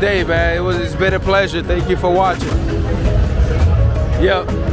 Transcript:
day, man. It was, it's been a pleasure. Thank you for watching. Yep.